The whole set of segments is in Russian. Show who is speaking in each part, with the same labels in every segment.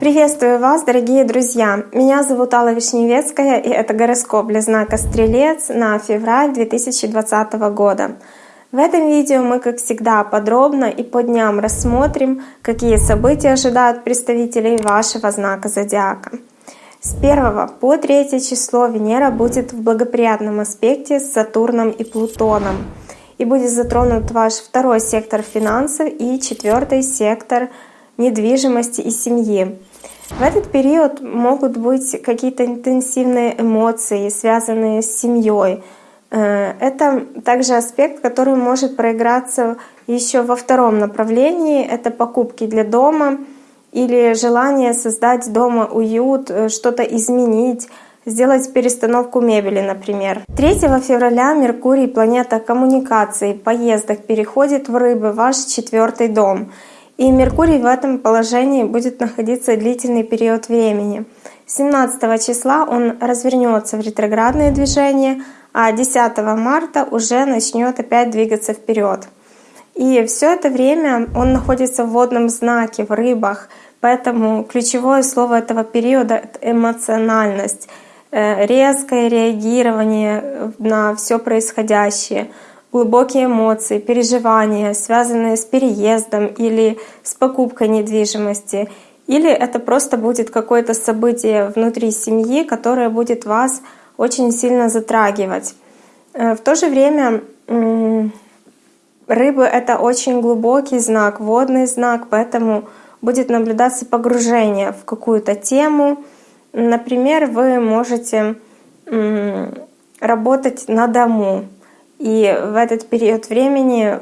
Speaker 1: Приветствую вас, дорогие друзья! Меня зовут Алла Вишневецкая, и это гороскоп для знака Стрелец на февраль 2020 года. В этом видео мы, как всегда, подробно и по дням рассмотрим, какие события ожидают представителей вашего знака Зодиака. С 1 по 3 число Венера будет в благоприятном аспекте с Сатурном и Плутоном. И будет затронут ваш второй сектор финансов и четвертый сектор недвижимости и семьи. В этот период могут быть какие-то интенсивные эмоции, связанные с семьей. Э, это также аспект, который может проиграться еще во втором направлении. Это покупки для дома или желание создать дома уют, э, что-то изменить, сделать перестановку мебели, например. 3 февраля Меркурий, планета коммуникаций, поездок, переходит в Рыбы, ваш четвертый дом — и Меркурий в этом положении будет находиться длительный период времени. 17 числа он развернется в ретроградное движение, а 10 марта уже начнет опять двигаться вперед. И все это время он находится в водном знаке, в рыбах, поэтому ключевое слово этого периода — это эмоциональность, резкое реагирование на все происходящее — глубокие эмоции, переживания, связанные с переездом или с покупкой недвижимости, или это просто будет какое-то событие внутри семьи, которое будет вас очень сильно затрагивать. Э, в то же время рыбы — это очень глубокий знак, водный знак, поэтому будет наблюдаться погружение в какую-то тему. Например, вы можете работать на дому, и в этот период времени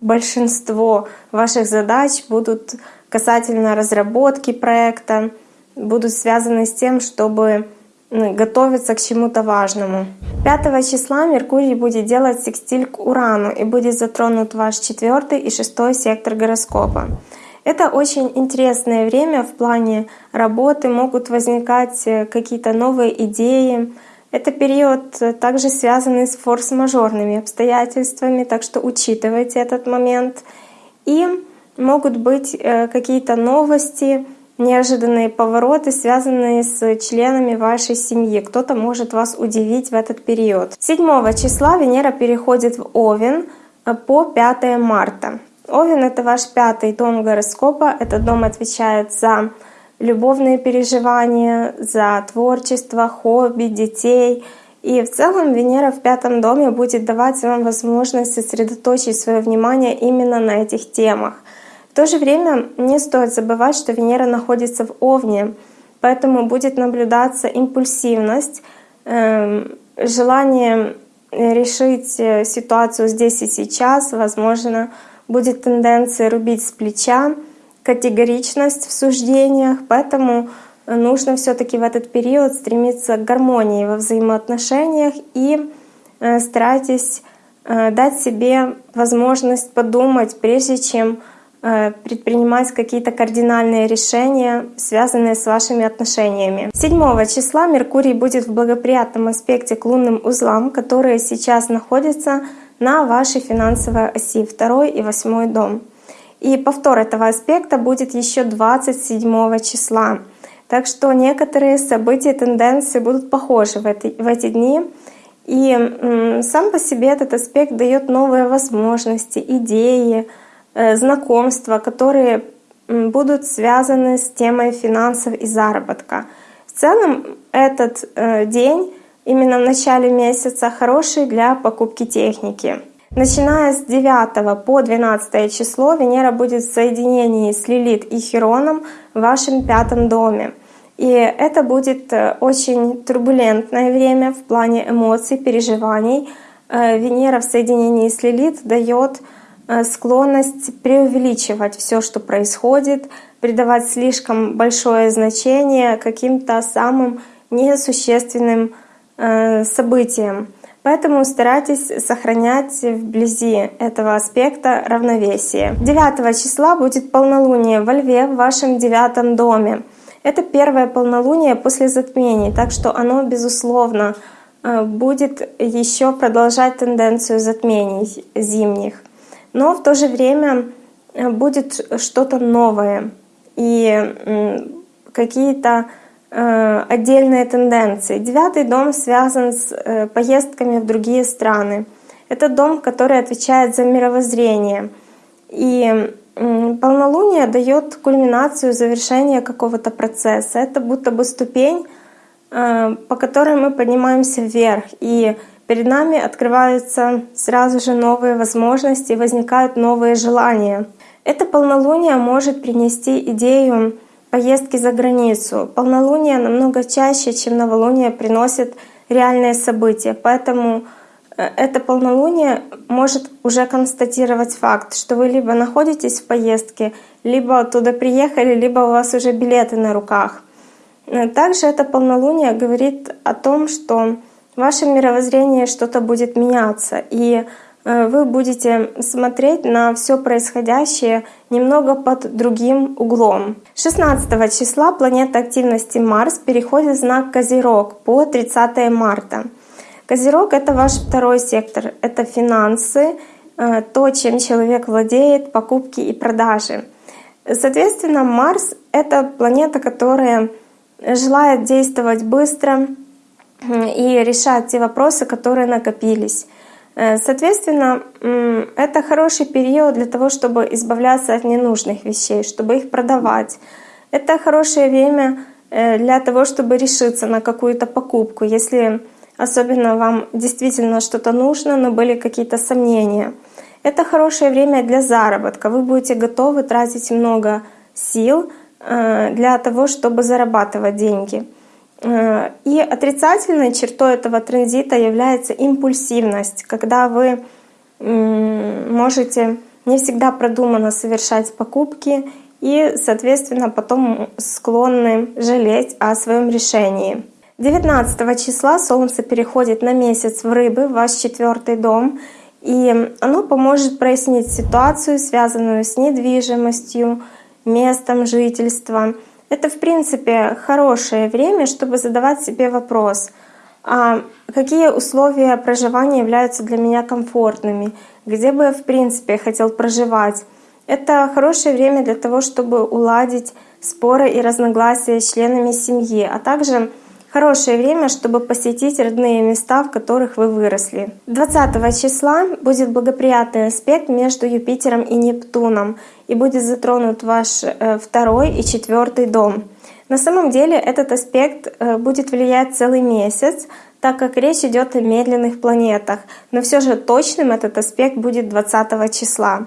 Speaker 1: большинство ваших задач будут касательно разработки проекта, будут связаны с тем, чтобы готовиться к чему-то важному. 5 числа Меркурий будет делать секстиль к Урану и будет затронут ваш четвертый и шестой сектор гороскопа. Это очень интересное время в плане работы, могут возникать э, какие-то новые идеи, это период э, также связанный с форс-мажорными обстоятельствами, так что учитывайте этот момент. И могут быть э, какие-то новости, неожиданные повороты, связанные с членами вашей семьи. Кто-то может вас удивить в этот период. 7 числа Венера переходит в Овен по 5 марта. Овен — это ваш пятый дом гороскопа. Этот дом отвечает за любовные переживания, за творчество, хобби, детей. И в целом Венера в пятом доме будет давать вам возможность сосредоточить свое внимание именно на этих темах. В то же время не стоит забывать, что Венера находится в Овне, поэтому будет наблюдаться импульсивность, эм, желание решить э, ситуацию здесь и сейчас, возможно, будет тенденция рубить с плеча, категоричность в суждениях, поэтому нужно все-таки в этот период стремиться к гармонии во взаимоотношениях и э, старайтесь э, дать себе возможность подумать, прежде чем э, предпринимать какие-то кардинальные решения, связанные с вашими отношениями. 7 числа Меркурий будет в благоприятном аспекте к лунным узлам, которые сейчас находятся на вашей финансовой оси 2 и 8 дом. И повтор этого аспекта будет еще 27 числа. Так что некоторые события, тенденции будут похожи в, эти, в эти дни. И сам по себе этот аспект дает новые возможности, идеи, э, знакомства, которые будут связаны с темой финансов и заработка. В целом этот э, день именно в начале месяца хороший для покупки техники. Начиная с 9 по 12 число Венера будет в соединении с Лилит и Хероном в вашем пятом доме. И это будет э, очень турбулентное время в плане эмоций, переживаний. Э, Венера в соединении с Лилит дает э, склонность преувеличивать все, что происходит, придавать слишком большое значение каким-то самым несущественным событиям. Поэтому старайтесь сохранять вблизи этого аспекта равновесие. 9 числа будет полнолуние во Льве в вашем девятом доме. Это первое полнолуние после затмений, так что оно, безусловно, э, будет еще продолжать тенденцию затмений зимних. но в то же время будет что-то новое и какие-то э, отдельные тенденции. Девятый дом связан с э, поездками в другие страны. Это дом, который отвечает за мировоззрение. И полнолуние дает кульминацию, завершение какого-то процесса. Это будто бы ступень, э, по которой мы поднимаемся вверх. И перед нами открываются сразу же новые возможности, возникают новые желания. Это полнолуние может принести идею поездки за границу. Полнолуние намного чаще, чем новолуние, приносит реальные события. Поэтому э, это полнолуние может уже констатировать факт, что вы либо находитесь в поездке, либо оттуда приехали, либо у вас уже билеты на руках. Э, также это полнолуние говорит о том, что в вашем мировоззрении что-то будет меняться. И вы будете смотреть на все происходящее немного под другим углом. 16 числа планета активности Марс переходит в знак Козерог по 30 марта. Козерог — это ваш второй сектор, это финансы, э, то, чем человек владеет, покупки и продажи. Соответственно, Марс — это планета, которая желает действовать быстро и решать те вопросы, которые накопились. Э, соответственно, это хороший период для того, чтобы избавляться от ненужных вещей, чтобы их продавать. Это хорошее время э, для того, чтобы решиться на какую-то покупку, если особенно вам действительно что-то нужно, но были какие-то сомнения. Это хорошее время для заработка. Вы будете готовы тратить много сил э, для того, чтобы зарабатывать деньги. Э, и отрицательной чертой этого транзита является импульсивность, когда вы можете не всегда продуманно совершать покупки и, соответственно, потом склонны жалеть о своем решении. 19 числа Солнце переходит на месяц в Рыбы, в ваш четвертый дом, и оно поможет прояснить ситуацию, связанную с недвижимостью, местом жительства, это, в принципе, хорошее время, чтобы задавать себе вопрос, а какие условия проживания являются для меня комфортными, где бы я, в принципе, хотел проживать. Это хорошее время для того, чтобы уладить споры и разногласия с членами семьи, а также Хорошее время, чтобы посетить родные места, в которых вы выросли. 20 числа будет благоприятный аспект между Юпитером и Нептуном, и будет затронут ваш э, второй и четвертый дом. На самом деле этот аспект э, будет влиять целый месяц, так как речь идет о медленных планетах, но все же точным этот аспект будет 20 числа.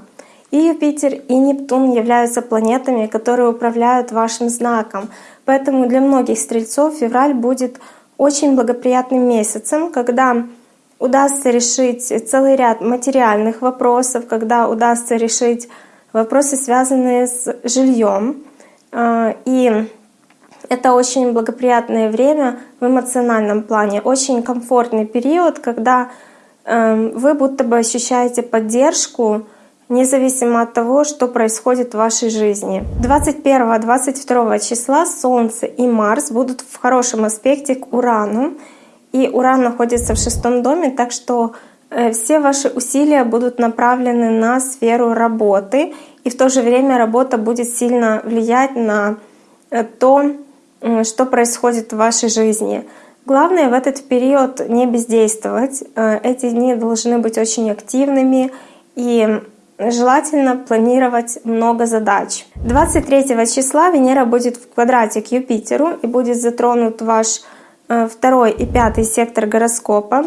Speaker 1: И Юпитер, и Нептун являются планетами, которые управляют вашим знаком. Поэтому для многих стрельцов февраль будет очень благоприятным месяцем, когда удастся решить целый ряд материальных вопросов, когда удастся решить вопросы, связанные с жильем. А, и это очень благоприятное время в эмоциональном плане, очень комфортный период, когда эм, вы будто бы ощущаете поддержку, независимо от того, что происходит в вашей жизни. 21-22 числа Солнце и Марс будут в хорошем аспекте к Урану. И Уран находится в шестом доме, так что э, все ваши усилия будут направлены на сферу работы, и в то же время работа будет сильно влиять на э, то, что происходит в вашей жизни. Главное в этот период не бездействовать. Э, эти дни должны быть очень активными и желательно планировать много задач. 23 числа Венера будет в квадрате к Юпитеру и будет затронут ваш э, второй и пятый сектор гороскопа.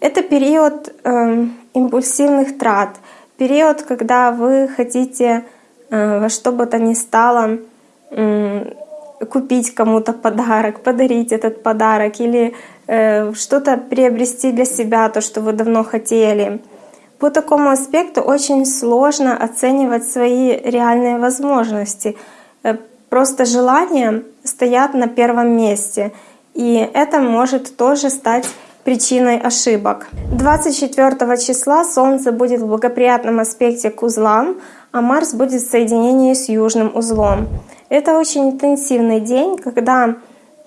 Speaker 1: Это период э, импульсивных трат, период, когда вы хотите э, во что бы то ни стало э, купить кому-то подарок, подарить этот подарок или э, что-то приобрести для себя, то, что вы давно хотели. По такому аспекту очень сложно оценивать свои реальные возможности. Э, просто желания стоят на первом месте, и это может тоже стать причиной ошибок. 24 числа Солнце будет в благоприятном аспекте к узлам, а Марс будет в соединении с южным узлом. Это очень интенсивный день, когда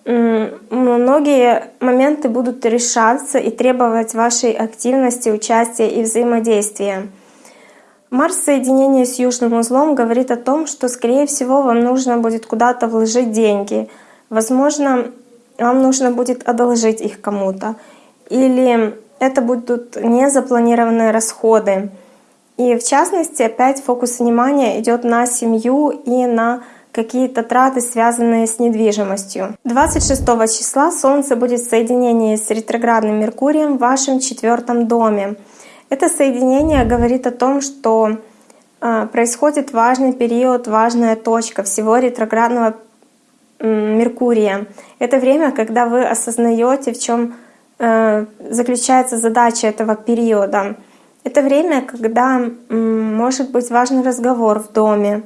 Speaker 1: многие моменты будут решаться и требовать вашей активности, участия и взаимодействия. Марс в соединении с южным узлом говорит о том, что, скорее всего, вам нужно будет куда-то вложить деньги. Возможно, вам нужно будет одолжить их кому-то. Или это будут незапланированные расходы. И в частности, опять фокус внимания идет на семью и на какие-то траты, связанные с недвижимостью. 26 числа Солнце будет в соединении с ретроградным Меркурием в вашем четвертом доме. Это соединение говорит о том, что а, происходит важный период, важная точка всего ретроградного Меркурия. Это время, когда вы осознаете, в чем э, заключается задача этого периода. Это время, когда может быть важный разговор в доме,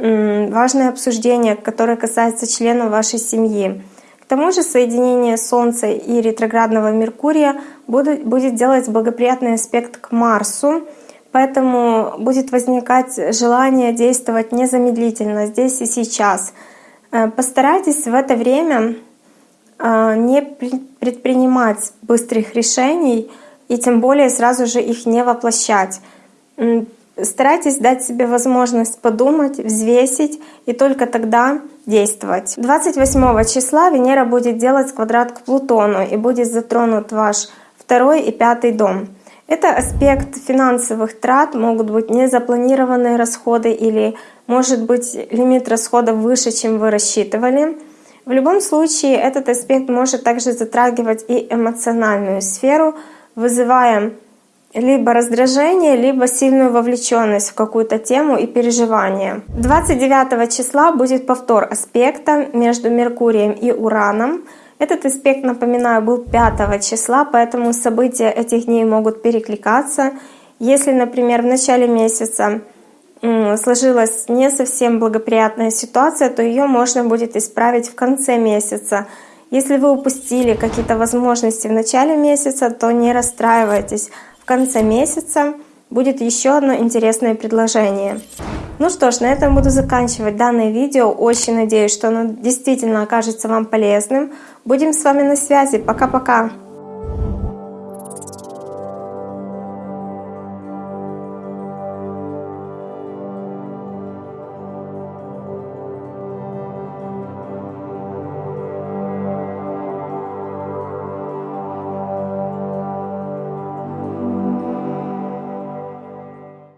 Speaker 1: важное обсуждение, которое касается членов вашей семьи. К тому же соединение Солнца и ретроградного Меркурия будет, делать благоприятный аспект к Марсу, поэтому будет возникать желание действовать незамедлительно, здесь и сейчас. Э, постарайтесь в это время э, не предпринимать быстрых решений и тем более сразу же их не воплощать. Старайтесь дать себе возможность подумать, взвесить и только тогда действовать. 28 числа Венера будет делать квадрат к Плутону и будет затронут ваш второй и пятый дом. Это аспект финансовых трат, могут быть незапланированные расходы или может быть лимит расходов выше, чем вы рассчитывали. В любом случае этот аспект может также затрагивать и эмоциональную сферу, вызывая либо раздражение, либо сильную вовлеченность в какую-то тему и переживание. 29 числа будет повтор аспекта между Меркурием и Ураном. Этот аспект, напоминаю, был 5 числа, поэтому события этих дней могут перекликаться. Если, например, в начале месяца сложилась не совсем благоприятная ситуация, то ее можно будет исправить в конце месяца. Если вы упустили какие-то возможности в начале месяца, то не расстраивайтесь конце месяца будет еще одно интересное предложение. Ну что ж, на этом буду заканчивать данное видео. Очень надеюсь, что оно действительно окажется вам полезным. Будем с вами на связи. Пока-пока!